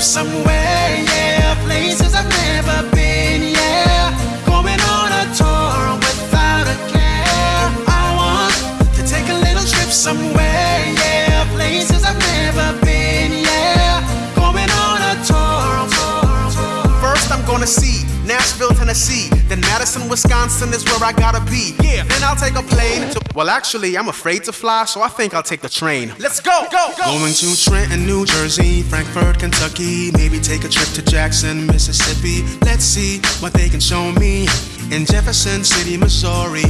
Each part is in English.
somewhere, yeah. Places I've never been, Tennessee. Then Madison, Wisconsin is where I gotta be. Yeah. Then I'll take a plane to. Well, actually, I'm afraid to fly, so I think I'll take the train. Let's go, go, go. Going to Trenton, New Jersey, Frankfort, Kentucky. Maybe take a trip to Jackson, Mississippi. Let's see what they can show me in Jefferson City, Missouri.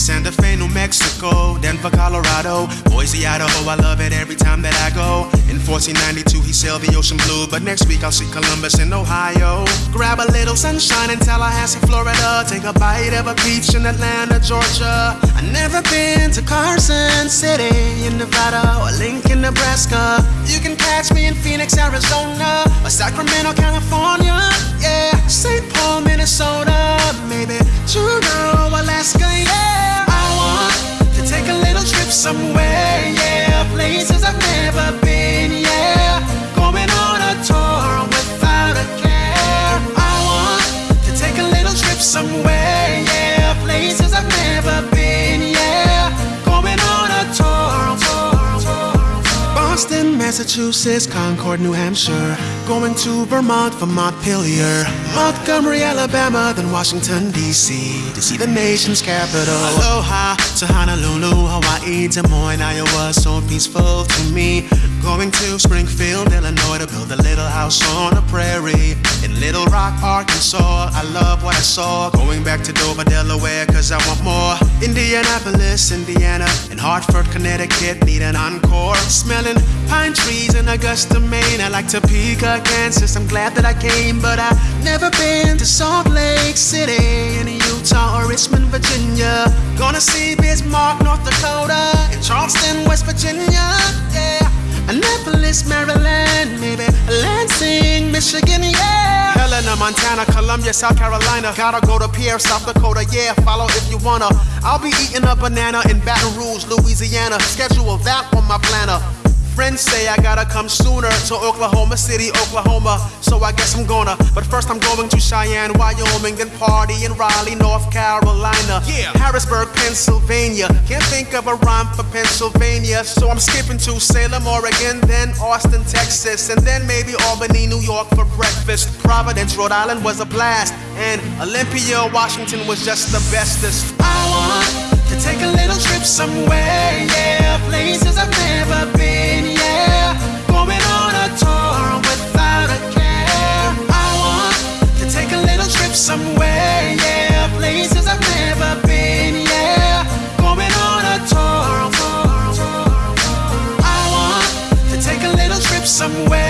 Santa Fe, New Mexico, Denver, Colorado, Boise, Idaho. I love it every time that I go. In 1492, he sailed the ocean blue, but next week I'll see Columbus in Ohio. Grab a little sunshine in Tallahassee, Florida. Take a bite of a peach in Atlanta, Georgia. I never been to Carson City in Nevada or Lincoln, Nebraska. You can catch me in Phoenix, Arizona, or Sacramento, California. Yeah, St. Paul, Minnesota, maybe Massachusetts, Concord, New Hampshire. Going to Vermont for Montpelier. Montgomery, Alabama, then Washington, D.C. to see the nation's capital. Aloha to Honolulu, Hawaii, Des Moines, Iowa, so peaceful to me. Going to Springfield, Illinois to build a little house on a prairie. Little Rock, Arkansas, I love what I saw. Going back to Dover, Delaware, cause I want more. Indianapolis, Indiana, and Hartford, Connecticut, need an encore. Smelling pine trees in Augusta, Maine. I like Topeka, Kansas. I'm glad that I came, but I've never been to Salt Lake City in Utah or Richmond, Virginia. Gonna see Bismarck, North Dakota, and Charleston, West Virginia. Yeah. Annapolis, Maryland, maybe Lansing, Michigan, yeah. Montana, Columbia, South Carolina. Gotta go to Pierre, South Dakota, yeah. Follow if you wanna. I'll be eating a banana in Baton Rouge, Louisiana. Schedule that on my planner. Friends say I gotta come sooner to Oklahoma City, Oklahoma. So I guess I'm gonna. But first I'm going to Cheyenne, Wyoming, then party in Raleigh, North Carolina. Yeah. Harrisburg, Pennsylvania. Can't think of a rhyme for Pennsylvania. So I'm skipping to Salem, Oregon, then Austin, Texas, and then maybe Albany, New York for breakfast. Providence, Rhode Island was a blast. And Olympia, Washington was just the bestest. I want to take a little trip somewhere, yeah. somewhere, yeah. Places I've never been, yeah. Going on a tour. I want to take a little trip somewhere.